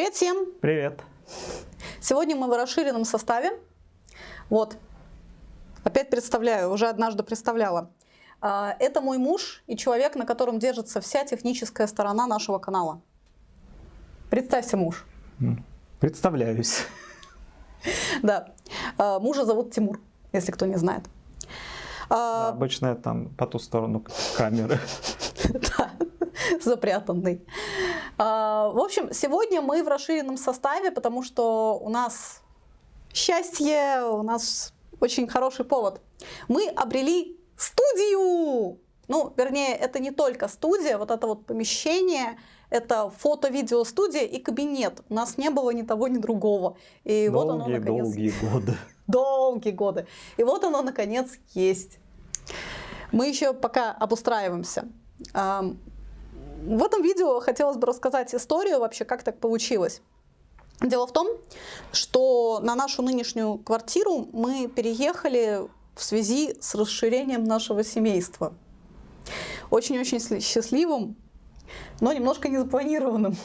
Привет всем! Привет! Сегодня мы в расширенном составе. Вот, опять представляю, уже однажды представляла. А, это мой муж и человек, на котором держится вся техническая сторона нашего канала. Представься, муж. Представляюсь. Да. А, мужа зовут Тимур, если кто не знает. А, обычно там по ту сторону камеры. Да, запрятанный. В общем, сегодня мы в расширенном составе, потому что у нас счастье, у нас очень хороший повод. Мы обрели студию! Ну, вернее, это не только студия, вот это вот помещение, это фото-видео-студия и кабинет. У нас не было ни того, ни другого. И долгие, вот оно наконец... Долгие годы. Долгие годы. И вот оно наконец есть. Мы еще пока обустраиваемся. В этом видео хотелось бы рассказать историю вообще, как так получилось. Дело в том, что на нашу нынешнюю квартиру мы переехали в связи с расширением нашего семейства. Очень-очень счастливым, но немножко незапланированным.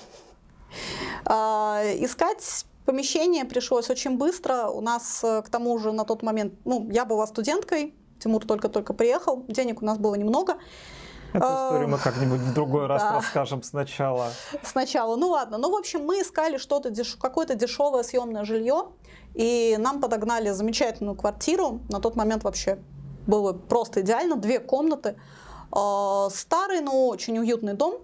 А, искать помещение пришлось очень быстро. У нас, э, к тому же, на тот момент, ну, я была студенткой, Тимур только-только приехал, денег у нас было немного. Эту историю мы как-нибудь в другой раз расскажем сначала. Сначала. Ну ладно. Ну, в общем, мы искали что-то, какое-то дешевое съемное жилье. И нам подогнали замечательную квартиру. На тот момент вообще было просто идеально. Две комнаты. А, старый, но очень уютный дом.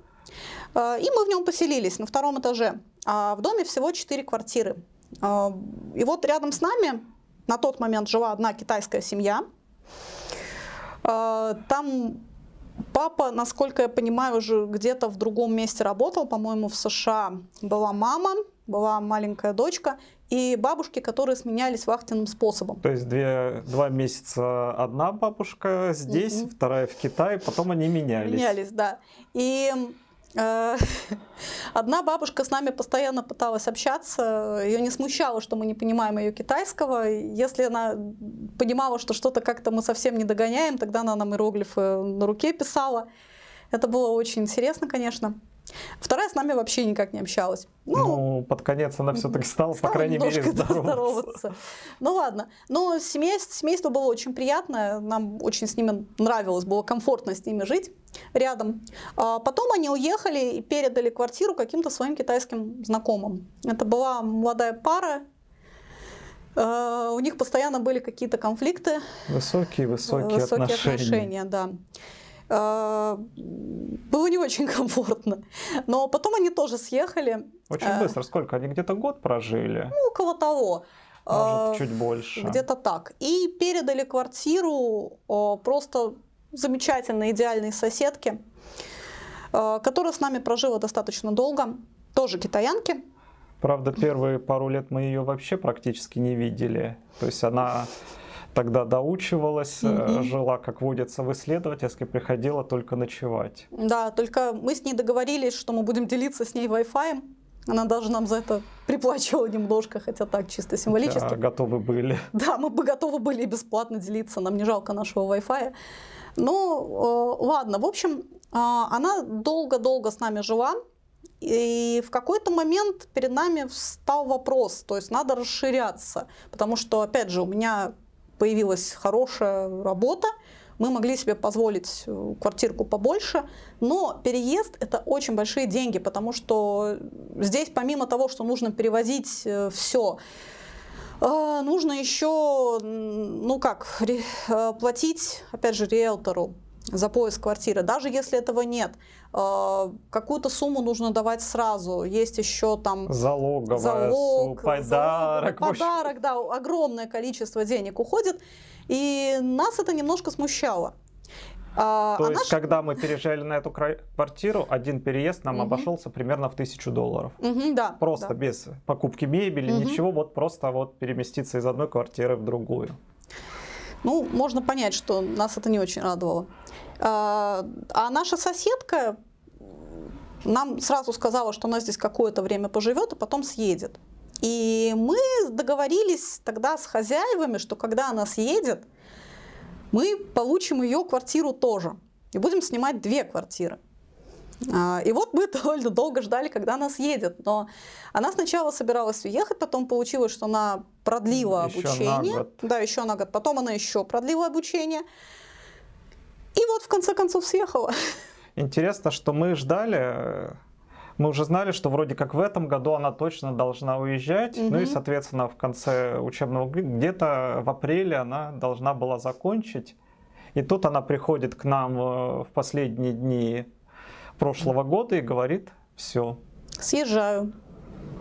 А, и мы в нем поселились на втором этаже. А в доме всего четыре квартиры. А, и вот рядом с нами на тот момент жила одна китайская семья. Там Папа, насколько я понимаю, уже где-то в другом месте работал, по-моему, в США. Была мама, была маленькая дочка и бабушки, которые сменялись вахтенным способом. То есть две, два месяца одна бабушка здесь, угу. вторая в Китае, потом они менялись. Менялись, да. И одна бабушка с нами постоянно пыталась общаться, ее не смущало, что мы не понимаем ее китайского. Если она понимала, что что-то как-то мы совсем не догоняем, тогда она нам иероглифы на руке писала. Это было очень интересно, конечно. Вторая с нами вообще никак не общалась. Ну, ну под конец она все-таки стала, стала, по крайней мере, здороваться. здороваться. Ну ладно. Но семейство, семейство было очень приятное, нам очень с ними нравилось, было комфортно с ними жить рядом. А потом они уехали и передали квартиру каким-то своим китайским знакомым. Это была молодая пара, Uh, у них постоянно были какие-то конфликты. Высокие-высокие отношения. отношения, да. А, было не очень комфортно. Но потом они тоже съехали. Очень а, быстро. Сколько? Они где-то год прожили? Ну, около того. Может, чуть больше. Где-то так. И передали квартиру просто замечательной, идеальной соседке, которая с нами прожила достаточно долго, тоже китаянки. Правда, первые пару лет мы ее вообще практически не видели. То есть она тогда доучивалась, угу. жила, как водится, в исследовательской, приходила только ночевать. Да, только мы с ней договорились, что мы будем делиться с ней Wi-Fi. Она даже нам за это приплачивала немножко, хотя так, чисто символически. Да, готовы были. Да, мы бы готовы были бесплатно делиться, нам не жалко нашего Wi-Fi. Ну, э, ладно, в общем, э, она долго-долго с нами жила, и в какой-то момент перед нами встал вопрос, то есть надо расширяться, потому что, опять же, у меня появилась хорошая работа, мы могли себе позволить э, квартирку побольше, но переезд это очень большие деньги, потому что здесь помимо того, что нужно перевозить э, все, э, нужно еще, ну как, платить, опять же, риэлтору за поиск квартиры, даже если этого нет. Какую-то сумму нужно давать сразу. Есть еще там залоговая залог, подарок. Залог, подарок, да, огромное количество денег уходит. И нас это немножко смущало. А, То а есть, наш... когда мы переезжали на эту квартиру, один переезд нам угу. обошелся примерно в тысячу долларов. Угу, да. Просто да. без покупки мебели, угу. ничего, вот просто вот переместиться из одной квартиры в другую. Ну, можно понять, что нас это не очень радовало. А, наша соседка нам сразу сказала, что она здесь какое-то время поживет, а потом съедет. И мы договорились тогда с хозяевами, что когда она съедет, мы получим ее квартиру тоже. И будем снимать две квартиры. А, и вот мы довольно долго ждали, когда она съедет. Но она сначала собиралась уехать, потом получилось, что она продлила еще обучение. На год. Да, еще на год. Потом она еще продлила обучение. И вот в конце концов съехала. Интересно, что мы ждали, мы уже знали, что вроде как в этом году она точно должна уезжать. Угу. Ну и, соответственно, в конце учебного года, где-то в апреле она должна была закончить. И тут она приходит к нам э, в последние дни прошлого года и говорит, все. Съезжаю.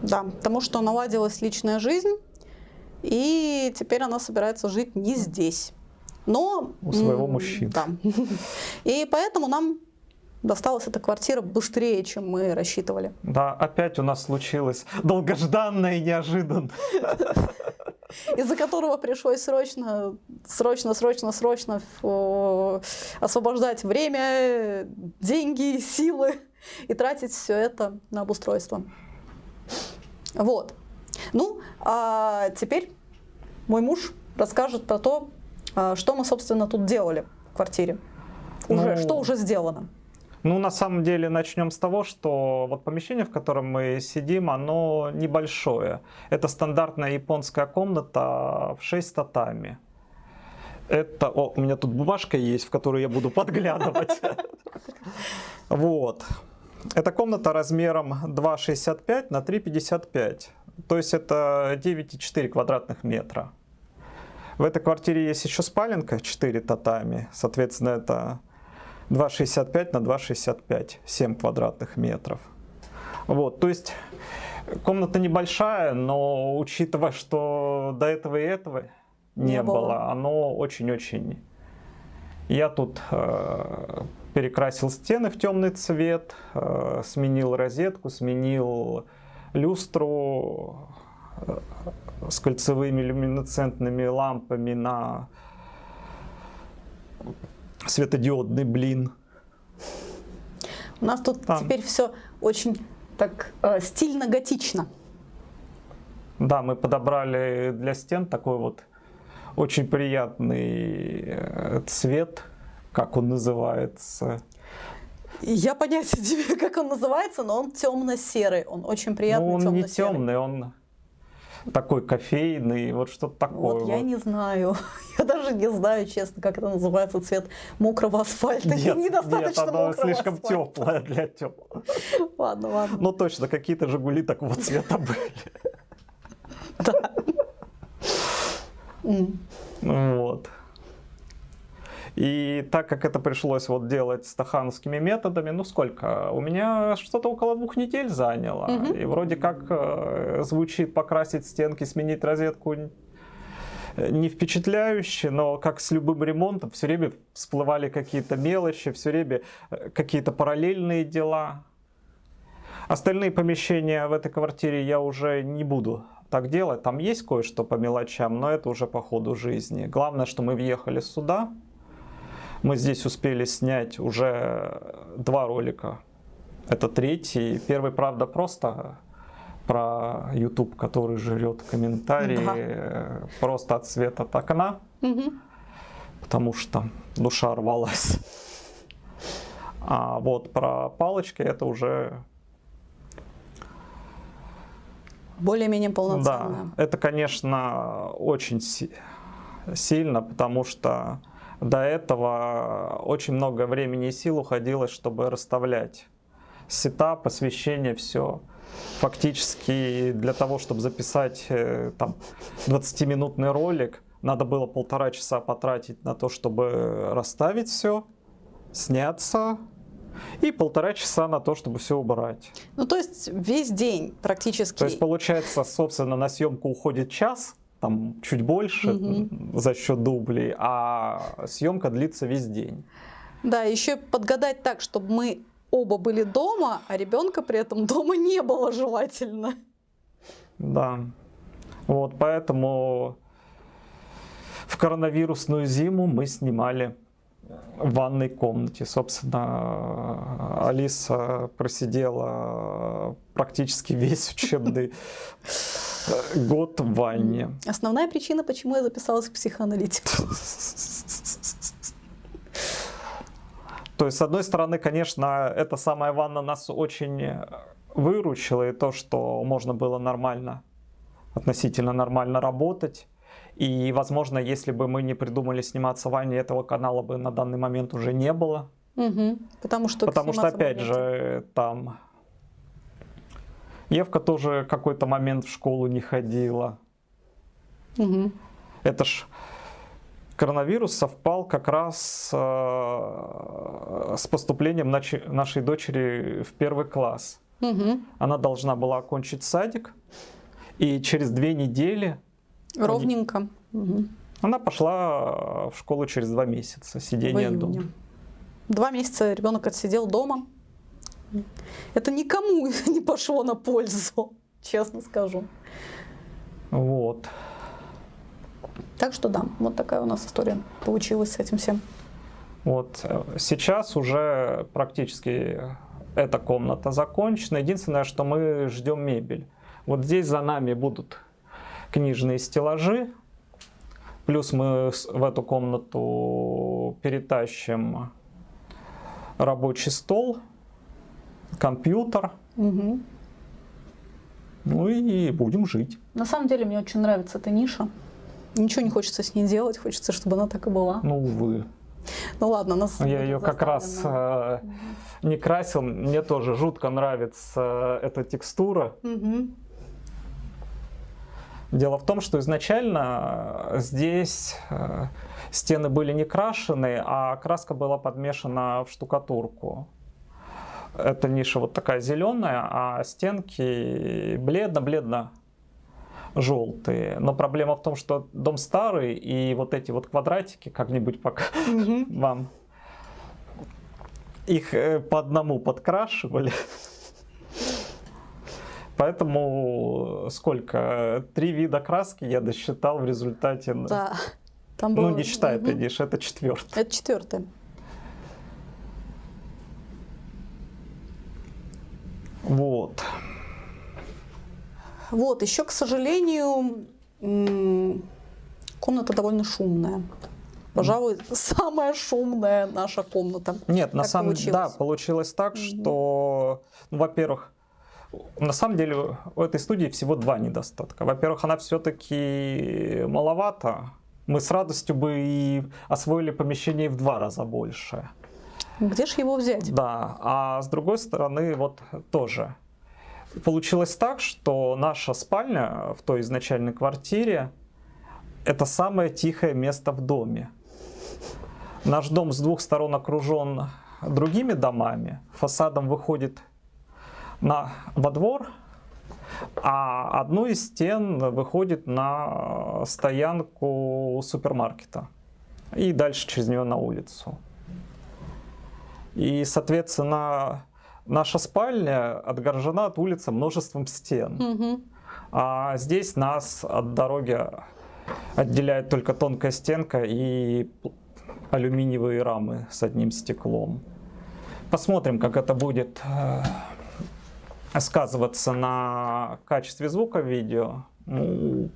Да, потому что наладилась личная жизнь, и теперь она собирается жить не здесь. Но... У своего мужчины. Да. И поэтому нам досталась эта квартира быстрее, чем мы рассчитывали. Да, опять у нас случилось долгожданное и неожиданно. Из-за которого пришлось срочно, срочно, срочно, срочно освобождать время, деньги, силы и тратить все это на обустройство. Вот. Ну, а теперь мой муж расскажет про то, что мы, собственно, тут делали в квартире. Уже, ну, что уже сделано. Ну, на самом деле, начнем с того, что вот помещение, в котором мы сидим, оно небольшое. Это стандартная японская комната в 6 татами. Это, о, у меня тут бумажка есть, в которую я буду подглядывать. Вот. Эта комната размером 2,65 на 3,55. То есть это 9,4 квадратных метра. В этой квартире есть еще спаленка 4 татами. Соответственно, это 2,65 на 2,65, 7 квадратных метров. Вот, то есть комната небольшая, но учитывая, что до этого и этого не, не было. было, оно очень-очень... Я тут э, перекрасил стены в темный цвет, э, сменил розетку, сменил люстру с кольцевыми люминесцентными лампами на светодиодный блин. У нас тут Там. теперь все очень так э, стильно-готично. Да, мы подобрали для стен такой вот очень приятный э, цвет, как он называется. Я понятия не имею, как он называется, но он темно-серый, он очень приятный ну, он темно-серый. не темный, он такой кофейный, вот что-то такое. Вот, вот я не знаю, я даже не знаю, честно, как это называется, цвет мокрого асфальта. Нет, Недостаточно нет оно слишком асфальта. теплое для теплого. Ладно, ладно. Ну точно, какие-то Жигули такого цвета были. Да. Вот. И так как это пришлось вот делать стахановскими методами, ну сколько? У меня что-то около двух недель заняло. Угу. И вроде как э, звучит покрасить стенки, сменить розетку не впечатляюще, но как с любым ремонтом, все время всплывали какие-то мелочи, все время э, какие-то параллельные дела. Остальные помещения в этой квартире я уже не буду так делать. Там есть кое-что по мелочам, но это уже по ходу жизни. Главное, что мы въехали сюда, мы здесь успели снять уже два ролика. Это третий. Первый, правда, просто про YouTube, который жрет комментарии да. просто от света от окна. Угу. Потому что душа рвалась. А вот про палочки это уже более-менее полноценно. Да, это, конечно, очень си сильно, потому что до этого очень много времени и сил уходило, чтобы расставлять сетап, освещение, все. Фактически для того, чтобы записать э, там 20-минутный ролик, надо было полтора часа потратить на то, чтобы расставить все, сняться, и полтора часа на то, чтобы все убрать. Ну, то есть весь день практически. То есть, получается, собственно, на съемку уходит час, там чуть больше угу. за счет дублей, а съемка длится весь день. Да, еще подгадать так, чтобы мы оба были дома, а ребенка при этом дома не было желательно. Да. Вот, поэтому в коронавирусную зиму мы снимали в ванной комнате. Собственно, Алиса просидела практически весь учебный год в ванне. Основная причина, почему я записалась к психоаналитику. То есть, с одной стороны, конечно, эта самая ванна нас очень выручила, и то, что можно было нормально, относительно нормально работать. И, возможно, если бы мы не придумали сниматься в ванне, этого канала бы на данный момент уже не было. Угу. Потому что, Потому что опять же, там Евка тоже какой-то момент в школу не ходила. Угу. Это ж коронавирус совпал как раз э, с поступлением нашей дочери в первый класс. Угу. Она должна была окончить садик, и через две недели... Ровненько. Угу. Она пошла в школу через два месяца сидения дома. Два месяца ребенок отсидел дома. Это никому не пошло на пользу, честно скажу. Вот. Так что да, вот такая у нас история получилась с этим всем. Вот сейчас уже практически эта комната закончена. Единственное, что мы ждем мебель. Вот здесь за нами будут книжные стеллажи. Плюс мы в эту комнату перетащим рабочий стол, компьютер. Угу. Ну и будем жить. На самом деле мне очень нравится эта ниша. Ничего не хочется с ней делать, хочется, чтобы она так и была. Ну, увы. Ну ладно, нас Я ее как раз э, не красил. Мне тоже жутко нравится эта текстура. Угу. Дело в том, что изначально здесь э, стены были не крашены, а краска была подмешана в штукатурку. Эта ниша вот такая зеленая, а стенки бледно-бледно желтые. Но проблема в том, что дом старый, и вот эти вот квадратики, как-нибудь пока вам, их э, по одному подкрашивали. Поэтому сколько? Три вида краски я досчитал в результате. Да. Там было... Ну, не считай угу. это, это четвертый. Это четвертый. Вот. Вот, еще, к сожалению, комната довольно шумная. Пожалуй, самая шумная наша комната. Нет, на самом деле, да, получилось так, что, ну, во-первых, на самом деле у этой студии всего два недостатка. Во-первых, она все-таки маловато. Мы с радостью бы и освоили помещение в два раза больше. Где же его взять? Да, а с другой стороны, вот тоже Получилось так, что наша спальня в той изначальной квартире это самое тихое место в доме. Наш дом с двух сторон окружен другими домами, фасадом выходит на, во двор, а одну из стен выходит на стоянку супермаркета и дальше через нее на улицу. И, соответственно, наша спальня отгорожена от улицы множеством стен. Угу. А здесь нас от дороги отделяет только тонкая стенка и алюминиевые рамы с одним стеклом. Посмотрим, как это будет э, сказываться на качестве звука видео. Ну,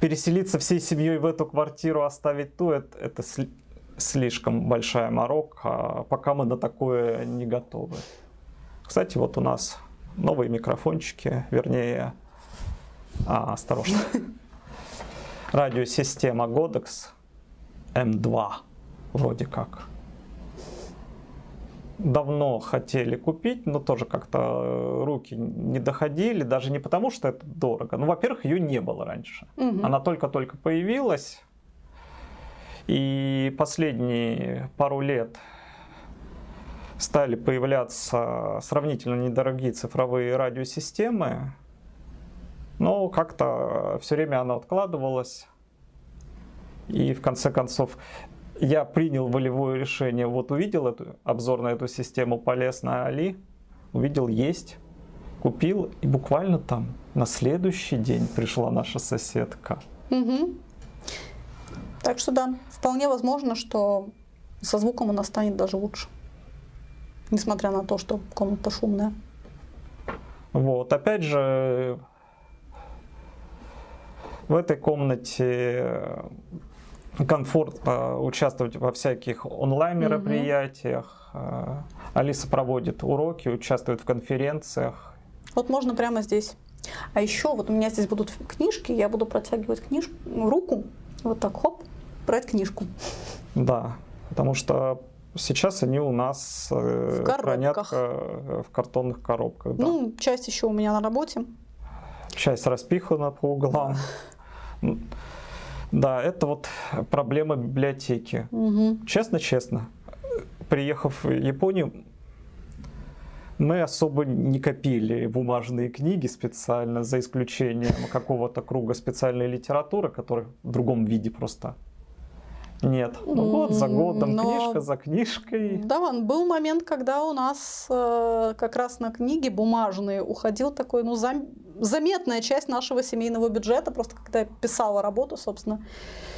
переселиться всей семьей в эту квартиру, оставить ту, это, это слишком большая морока, пока мы на такое не готовы. Кстати, вот у нас новые микрофончики, вернее, а, осторожно, радиосистема Godex M2, вроде как. Давно хотели купить, но тоже как-то руки не доходили, даже не потому, что это дорого. Ну, во-первых, ее не было раньше. Угу. Она только-только появилась. И последние пару лет стали появляться сравнительно недорогие цифровые радиосистемы, но как-то все время она откладывалась. И в конце концов я принял волевое решение, вот увидел эту, обзор на эту систему, полез на Али, увидел есть, купил, и буквально там на следующий день пришла наша соседка. Угу. Так что да, вполне возможно, что со звуком она станет даже лучше несмотря на то, что комната шумная. Вот, опять же, в этой комнате комфортно участвовать во всяких онлайн-мероприятиях. Угу. Алиса проводит уроки, участвует в конференциях. Вот можно прямо здесь. А еще вот у меня здесь будут книжки, я буду протягивать книжку, руку, вот так, хоп, брать книжку. Да, потому что сейчас они у нас э, в хранят э, в картонных коробках. Да. Ну, часть еще у меня на работе. Часть распихана по углам. Да, это вот проблема библиотеки. Честно-честно, угу. приехав в Японию, мы особо не копили бумажные книги специально, за исключением какого-то круга специальной литературы, который в другом виде просто нет. Ну, год за годом, Но... книжка за книжкой. Да, был момент, когда у нас э, как раз на книги бумажные уходил такой, ну, зам... заметная часть нашего семейного бюджета, просто когда я писала работу, собственно.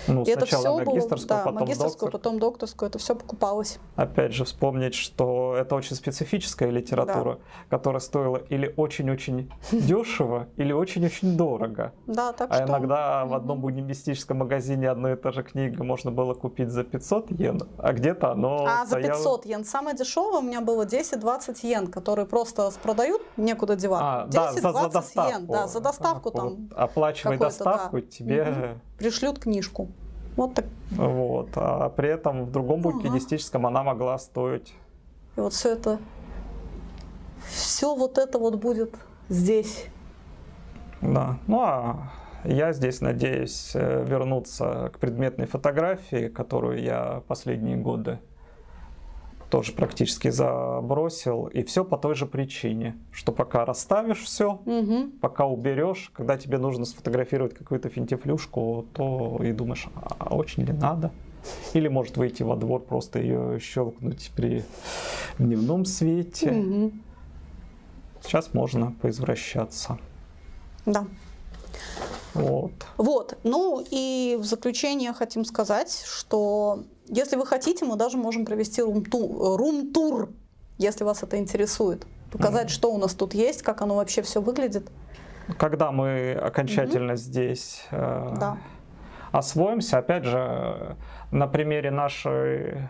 Ну, и это все магистрскую, было, да, потом магистрскую, доктор. потом докторскую, это все покупалось. Опять же, вспомнить, что это очень специфическая литература, да. которая стоила или очень-очень дешево, или очень-очень дорого. Да, так а что... иногда в одном буддимистическом магазине одна и та же книга можно было купить за 500 йен, а где-то оно А за 500 йен. Самое дешевое у меня было 10-20 йен, которые просто продают, некуда девать. А, да, за, за доставку. Йен, да, за доставку а, там. Оплачивай доставку, да. тебе... Угу. Пришлют книжку. Вот так. Вот. А при этом в другом букинистическом ага. она могла стоить. И вот все это, все вот это вот будет здесь. Да. Ну а я здесь надеюсь э, вернуться к предметной фотографии, которую я последние годы тоже практически забросил. И все по той же причине, что пока расставишь все, угу. пока уберешь, когда тебе нужно сфотографировать какую-то финтифлюшку, то и думаешь, а очень ли надо? Или может выйти во двор, просто ее щелкнуть при дневном свете. Угу. Сейчас можно поизвращаться. Да. Вот. Вот. Ну и в заключение хотим сказать, что если вы хотите, мы даже можем провести рум-тур, если вас это интересует. Показать, mm. что у нас тут есть, как оно вообще все выглядит. Когда мы окончательно mm-hmm. здесь э, да. освоимся, опять же, на примере нашей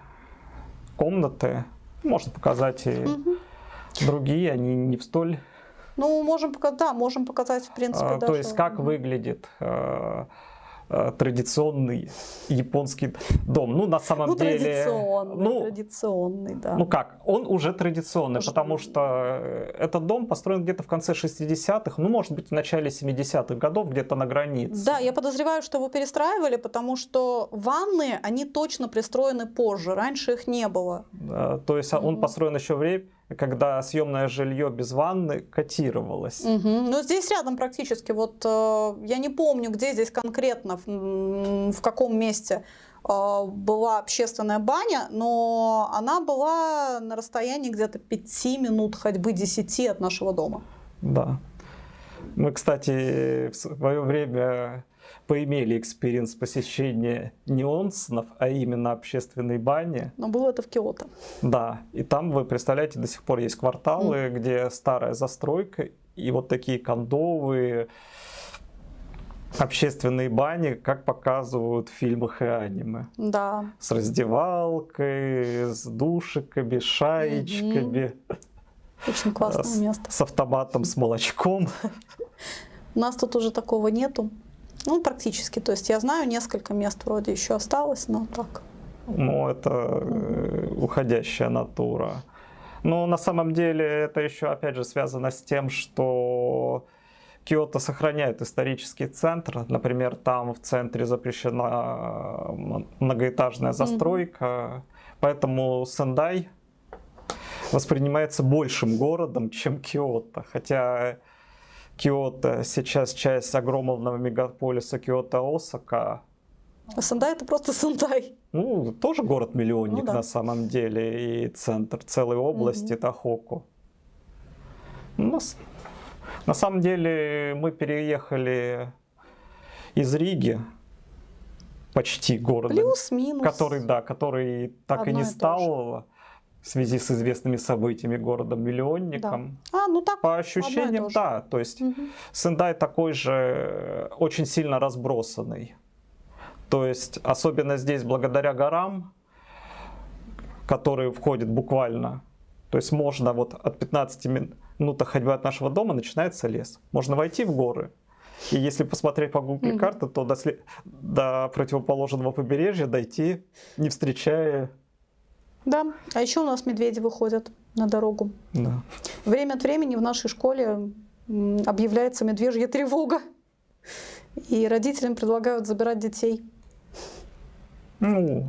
комнаты можно показать и mm-hmm. другие, они не в столь ну, можем показать, да, можем показать, в принципе, а, даже. То есть, как выглядит э, традиционный японский дом. Ну, на самом ну, деле... Традиционный, ну, традиционный, да. Ну как, он уже традиционный, уже... потому что э, этот дом построен где-то в конце 60-х, ну, может быть, в начале 70-х годов, где-то на границе. Да, я подозреваю, что его перестраивали, потому что ванны, они точно пристроены позже, раньше их не было. Да, то есть, угу. он построен еще время когда съемное жилье без ванны котировалось. Угу. Ну, здесь рядом практически. Вот э, я не помню, где здесь конкретно, в, в каком месте э, была общественная баня, но она была на расстоянии где-то 5 минут ходьбы 10 от нашего дома. Да. Мы, кстати, в свое время поимели experience посещения не онсенов, а именно общественной бани. Но было это в Киото. Да, и там, вы представляете, до сих пор есть кварталы, mm. где старая застройка, и вот такие кондовые общественные бани, как показывают в фильмах и аниме. Да. С раздевалкой, с душиками, шаечками. Mm-hmm. Очень классное с, место. С автоматом, с молочком. У нас тут уже такого нету. Ну, практически. То есть я знаю, несколько мест вроде еще осталось, но так. Ну, это э, уходящая натура. Но на самом деле это еще, опять же, связано с тем, что Киото сохраняет исторический центр. Например, там в центре запрещена э, многоэтажная застройка. Mm-hmm. Поэтому Сендай воспринимается большим городом, чем Киото. Хотя Киото сейчас часть огромного мегаполиса Киото-Осака. А Сандай это просто Сандай. Ну, тоже город-миллионник ну, да. на самом деле, и центр целой области угу. Тахоку. Ну, на самом деле мы переехали из Риги, почти города, Плюс-минус. который, да, который так Одно и не стал в связи с известными событиями городом-миллионником. Да. А, ну так, По ощущениям, да. То есть угу. Сендай такой же, очень сильно разбросанный. То есть, особенно здесь, благодаря горам, которые входят буквально, то есть можно вот от 15 минут ходьбы от нашего дома начинается лес. Можно войти в горы, и если посмотреть по Google карты, то до, след... до противоположного побережья дойти, не встречая... Да, а еще у нас медведи выходят на дорогу. Да. Время от времени в нашей школе объявляется медвежья тревога. И родителям предлагают забирать детей. Ну,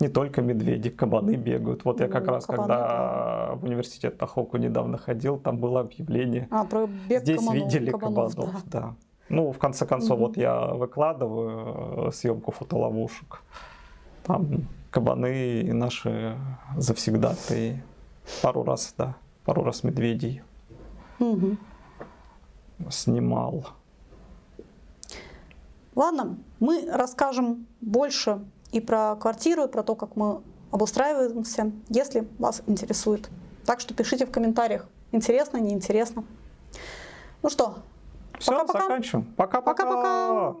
не только медведи, кабаны бегают. Вот ну, я как раз, кабаны, когда да. в университет Тахоку недавно ходил, там было объявление. А, про бег Здесь кабанов, видели кабанов, кабанов да. да. Ну, в конце концов, угу. вот я выкладываю э, съемку фотоловушек. Там кабаны наши завсегдатые. Пару раз, да, пару раз медведей угу. снимал. Ладно, мы расскажем больше и про квартиру, и про то, как мы обустраиваемся, если вас интересует. Так что пишите в комментариях, интересно, неинтересно. Ну что, все, заканчиваем. Пока-пока.